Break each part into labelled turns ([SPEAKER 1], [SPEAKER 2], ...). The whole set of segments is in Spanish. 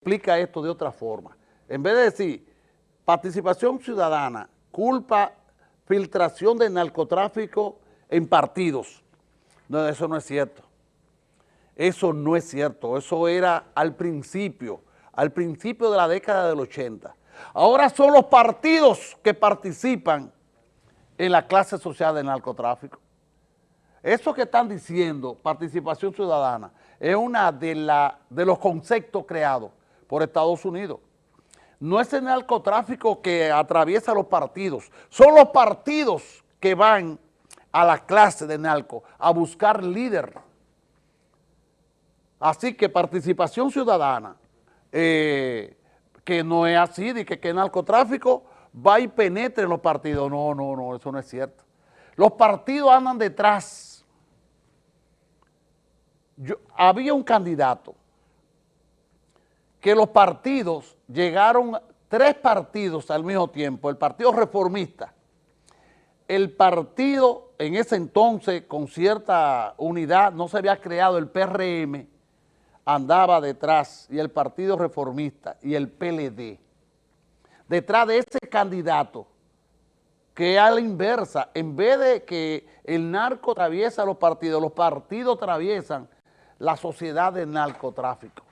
[SPEAKER 1] explica esto de otra forma. En vez de decir participación ciudadana, culpa, filtración de narcotráfico en partidos. No, eso no es cierto. Eso no es cierto. Eso era al principio, al principio de la década del 80. Ahora son los partidos que participan en la clase social del narcotráfico. Eso que están diciendo, participación ciudadana, es uno de, de los conceptos creados por Estados Unidos. No es el narcotráfico que atraviesa los partidos, son los partidos que van a la clase de narco a buscar líder. Así que participación ciudadana, eh, que no es así, de que, que el narcotráfico va y penetre en los partidos. No, no, no, eso no es cierto. Los partidos andan detrás. había un candidato que los partidos llegaron, tres partidos al mismo tiempo, el Partido Reformista, el partido en ese entonces con cierta unidad, no se había creado el PRM, andaba detrás, y el Partido Reformista y el PLD, detrás de ese candidato que a la inversa, en vez de que el narco atraviesa los partidos, los partidos atraviesan la sociedad del narcotráfico.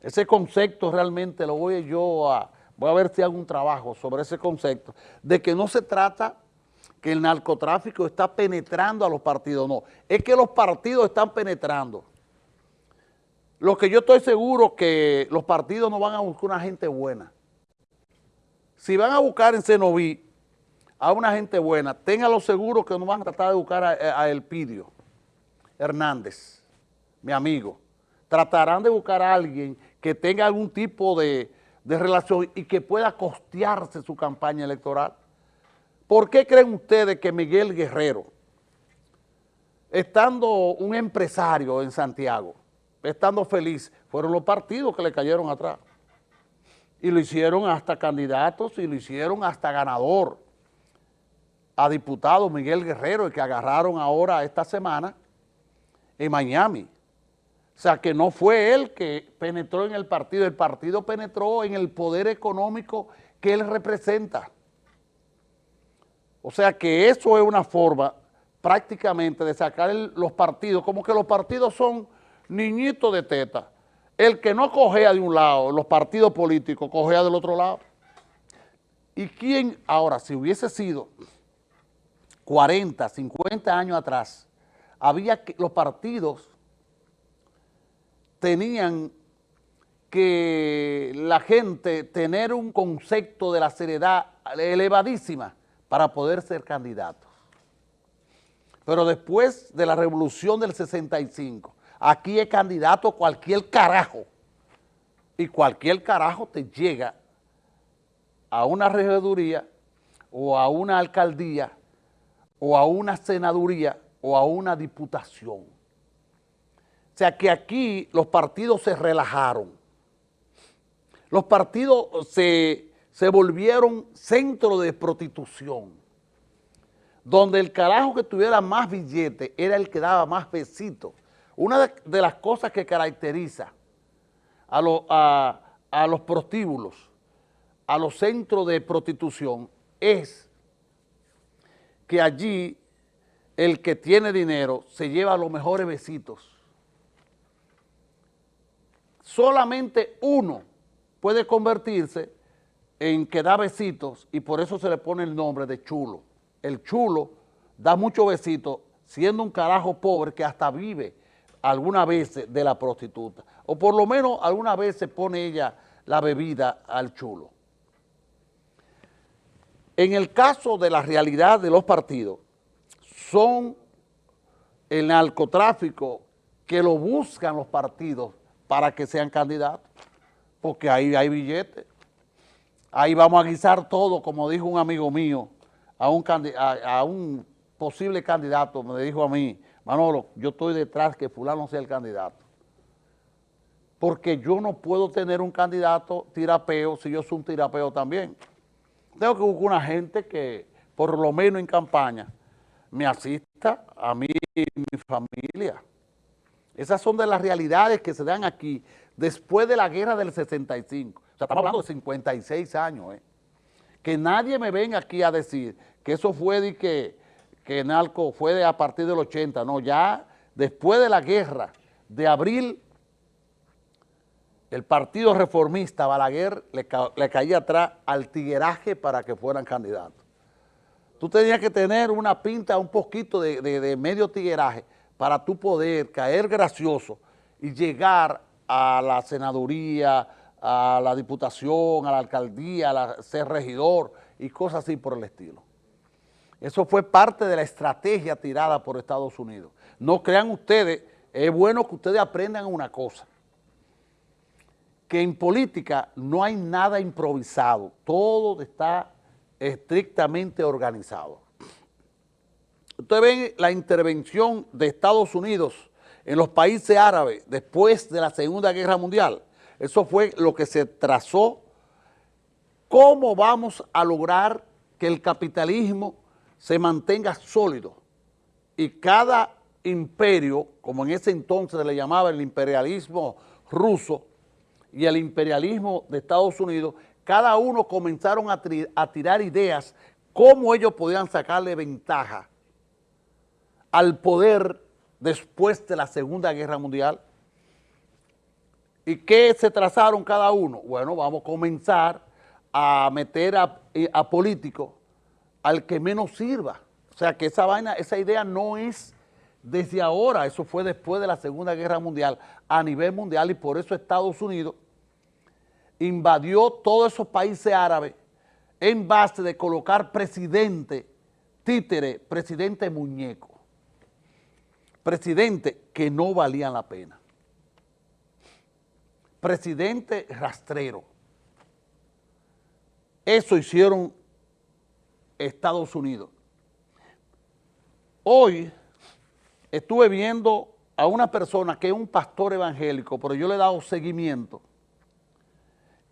[SPEAKER 1] Ese concepto realmente lo voy yo a, voy a ver si hago un trabajo sobre ese concepto, de que no se trata que el narcotráfico está penetrando a los partidos, no, es que los partidos están penetrando. Lo que yo estoy seguro que los partidos no van a buscar una gente buena. Si van a buscar en Cenoví a una gente buena, ténganlo seguro que no van a tratar de buscar a, a Elpidio Hernández, mi amigo. Tratarán de buscar a alguien que tenga algún tipo de, relación y que pueda costearse su campaña electoral. ¿Por qué creen ustedes que Miguel Guerrero, estando un empresario en Santiago, estando feliz, fueron los partidos que le cayeron atrás? Y lo hicieron hasta candidatos y lo hicieron hasta ganador a diputado Miguel Guerrero, el que agarraron ahora esta semana en Miami. O sea, que no fue él que penetró en el partido, el partido penetró en el poder económico que él representa. O sea que eso es una forma prácticamente de sacar los partidos, como que los partidos son niñitos de teta. El que no cogea de un lado, los partidos políticos, cogea del otro lado. ¿Y quién ahora, si hubiese sido 40, 50 años atrás, había que los partidos tenían que la gente tener un concepto de la seriedad elevadísima para poder ser candidatos. Pero después de la revolución del 65, aquí es candidato cualquier carajo. Y cualquier carajo te llega a una regiduría o a una alcaldía o a una senaduría o a una diputación. O sea que aquí los partidos se relajaron. Los partidos se, volvieron centro de prostitución, donde el carajo que tuviera más billete era el que daba más besitos. Una de, las cosas que caracteriza a, a los prostíbulos, a los centros de prostitución, es que allí el que tiene dinero se lleva los mejores besitos solamente uno puede convertirse en que da besitos y por eso se le pone el nombre de chulo. El chulo da muchos besitos siendo un carajo pobre que hasta vive alguna vez de la prostituta. O por lo menos alguna vez se pone ella la bebida al chulo. En el caso de la realidad de los partidos, son el narcotráfico que lo buscan los partidos para que sean candidatos, porque ahí hay billetes. Ahí vamos a guisar todo, como dijo un amigo mío, a un, posible candidato, me dijo a mí, Manolo, yo estoy detrás que fulano sea el candidato. Porque yo no puedo tener un candidato tirapeo si yo soy un tirapeo también. Tengo que buscar una gente que, por lo menos en campaña, me asista a mí y mi familia. Esas son de las realidades que se dan aquí, después de la guerra del 65. O sea, estamos hablando de 56 años, ¿eh? Que nadie me venga aquí a decir que eso fue de que, que Narco fue de a partir del 80, no, ya después de la guerra de abril, el partido reformista Balaguer le, le caía atrás al tigueraje para que fueran candidatos. Tú tenías que tener una pinta un poquito de, de, de medio tigueraje para tú poder caer gracioso y llegar a la senaduría, a la diputación, a la alcaldía, a ser regidor y cosas así por el estilo. Eso fue parte de la estrategia tirada por Estados Unidos. No crean ustedes, es bueno que ustedes aprendan una cosa, que en política no hay nada improvisado, todo está estrictamente organizado. Ustedes ven la intervención de Estados Unidos en los países árabes después de la Segunda Guerra Mundial. Eso fue lo que se trazó. ¿Cómo vamos a lograr que el capitalismo se mantenga sólido y cada imperio, como en ese entonces le llamaba el imperialismo ruso y el imperialismo de Estados Unidos, cada uno comenzaron a, a tirar ideas cómo ellos podían sacarle ventaja al poder después de la Segunda Guerra Mundial. ¿Y qué se trazaron cada uno? Bueno, vamos a comenzar a meter a, eh, a políticos al que menos sirva. O sea, que esa vaina, esa idea no es desde ahora, eso fue después de la Segunda Guerra Mundial, a nivel mundial, y por eso Estados Unidos invadió todos esos países árabes en base de colocar presidente, títere, presidente muñeco presidente que no valían la pena. Presidente rastrero. Eso hicieron Estados Unidos. Hoy estuve viendo a una persona que es un pastor evangélico, pero yo le he dado seguimiento,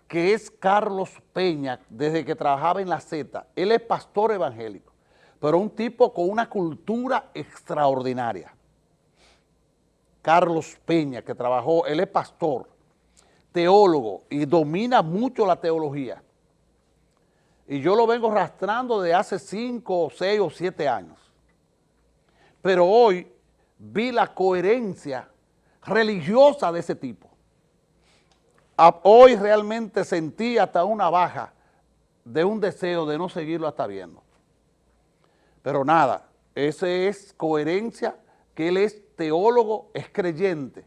[SPEAKER 1] que es Carlos Peña, desde que trabajaba en la Z. Él es pastor evangélico, pero un tipo con una cultura extraordinaria. Carlos Peña, que trabajó, él es pastor, teólogo y domina mucho la teología. Y yo lo vengo arrastrando de hace cinco, seis o siete años. Pero hoy vi la coherencia religiosa de ese tipo. Hoy realmente sentí hasta una baja de un deseo de no seguirlo hasta viendo. Pero nada, esa es coherencia que él es teólogo, es creyente,